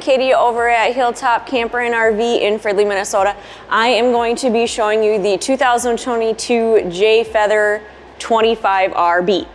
Katie over at Hilltop Camper and RV in Fridley, Minnesota. I am going to be showing you the 2022 Jay Feather 25RB.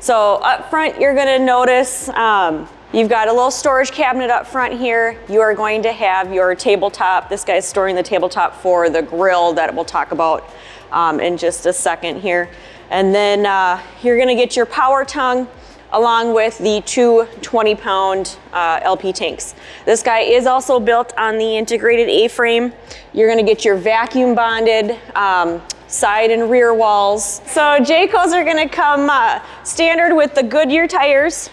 So up front, you're gonna notice um, you've got a little storage cabinet up front here. You are going to have your tabletop. This guy's storing the tabletop for the grill that we'll talk about um, in just a second here. And then uh, you're gonna get your power tongue along with the two 20 pound uh, LP tanks. This guy is also built on the integrated A-frame. You're gonna get your vacuum bonded um, side and rear walls. So Jaycos are gonna come uh, standard with the Goodyear tires.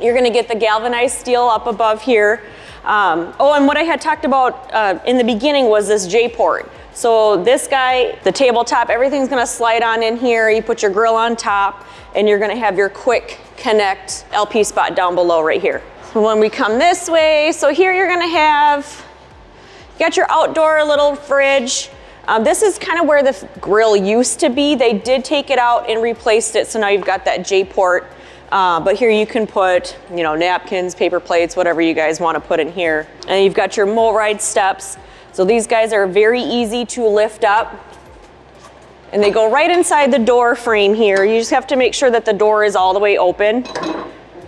You're gonna get the galvanized steel up above here. Um, oh, and what I had talked about uh, in the beginning was this J-port. So this guy, the tabletop, everything's gonna slide on in here. You put your grill on top and you're gonna have your quick connect LP spot down below right here. When we come this way, so here you're gonna have, got your outdoor little fridge. Um, this is kind of where the grill used to be. They did take it out and replaced it, so now you've got that J-port. Uh, but here you can put, you know, napkins, paper plates, whatever you guys want to put in here. And you've got your MORryde steps. So these guys are very easy to lift up. And they go right inside the door frame here. You just have to make sure that the door is all the way open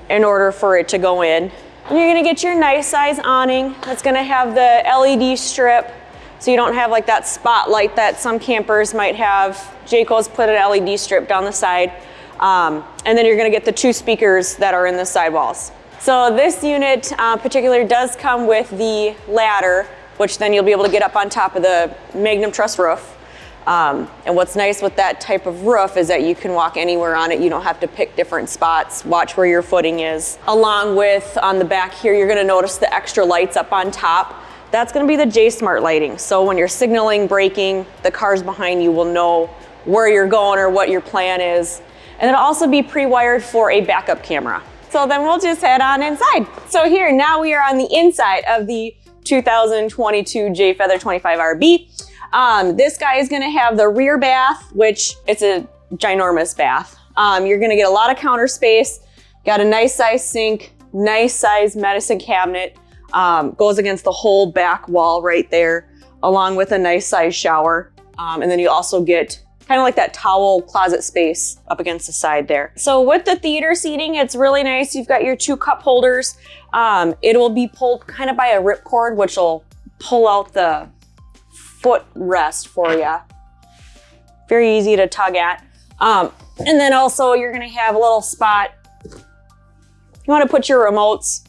in order for it to go in. And you're gonna get your nice size awning. That's gonna have the LED strip so you don't have like that spotlight that some campers might have. Jayco's put an LED strip down the side. Um, and then you're gonna get the two speakers that are in the sidewalls. So this unit uh, particular does come with the ladder, which then you'll be able to get up on top of the Magnum Truss roof. Um, and what's nice with that type of roof is that you can walk anywhere on it. You don't have to pick different spots, watch where your footing is. Along with on the back here, you're gonna notice the extra lights up on top. That's gonna be the J-Smart lighting. So when you're signaling, braking, the cars behind you will know where you're going or what your plan is. And it'll also be pre-wired for a backup camera. So then we'll just head on inside. So here, now we are on the inside of the 2022 Jay Feather 25RB. Um, this guy is gonna have the rear bath, which it's a ginormous bath. Um, you're gonna get a lot of counter space, got a nice size sink, nice size medicine cabinet, um, goes against the whole back wall right there, along with a nice size shower. Um, and then you also get kind of like that towel closet space up against the side there. So with the theater seating, it's really nice. You've got your two cup holders. Um, it will be pulled kind of by a rip cord, which will pull out the foot rest for you. Very easy to tug at. Um, and then also you're gonna have a little spot. You wanna put your remotes,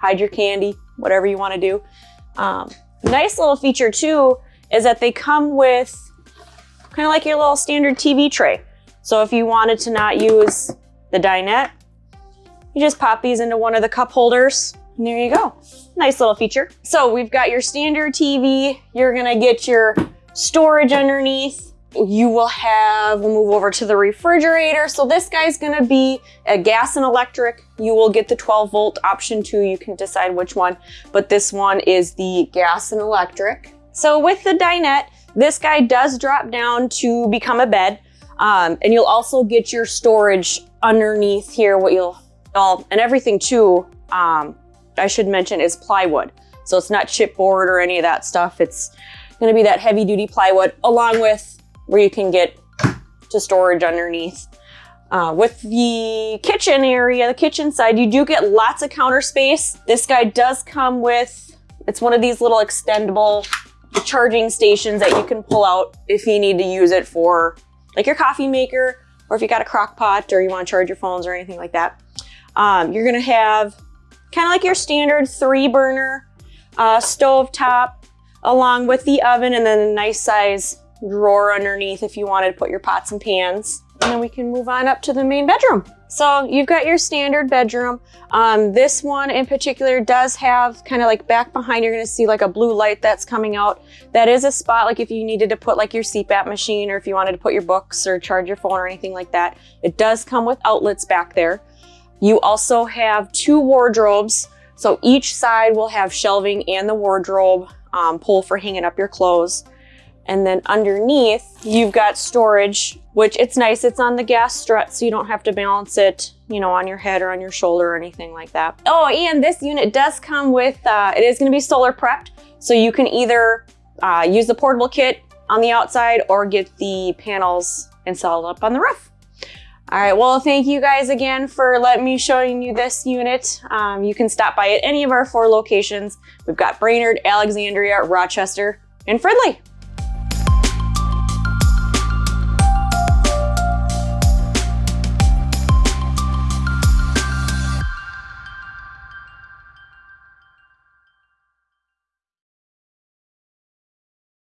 hide your candy, whatever you wanna do. Um, nice little feature too is that they come with kind of like your little standard TV tray. So if you wanted to not use the dinette, you just pop these into one of the cup holders and there you go. Nice little feature. So we've got your standard TV. You're gonna get your storage underneath. You will have, we'll move over to the refrigerator. So this guy's gonna be a gas and electric. You will get the 12 volt option too. You can decide which one, but this one is the gas and electric. So with the dinette, this guy does drop down to become a bed. Um, and you'll also get your storage underneath here, what you'll, all, and everything too, um, I should mention is plywood. So it's not chipboard or any of that stuff. It's gonna be that heavy duty plywood along with where you can get to storage underneath. Uh, with the kitchen area, the kitchen side, you do get lots of counter space. This guy does come with, it's one of these little extendable charging stations that you can pull out if you need to use it for like your coffee maker or if you got a crock pot or you want to charge your phones or anything like that. Um, you're going to have kind of like your standard three burner uh, stove top along with the oven and then a nice size drawer underneath if you wanted to put your pots and pans. And then we can move on up to the main bedroom. So you've got your standard bedroom. Um, this one in particular does have kind of like back behind, you're gonna see like a blue light that's coming out. That is a spot like if you needed to put like your CPAP machine or if you wanted to put your books or charge your phone or anything like that. It does come with outlets back there. You also have two wardrobes. So each side will have shelving and the wardrobe um, pole for hanging up your clothes. And then underneath, you've got storage, which it's nice. It's on the gas strut, so you don't have to balance it, you know, on your head or on your shoulder or anything like that. Oh, and this unit does come with, uh, it is gonna be solar prepped. So you can either uh, use the portable kit on the outside or get the panels installed up on the roof. All right, well, thank you guys again for letting me showing you this unit. Um, you can stop by at any of our four locations. We've got Brainerd, Alexandria, Rochester, and Fridley.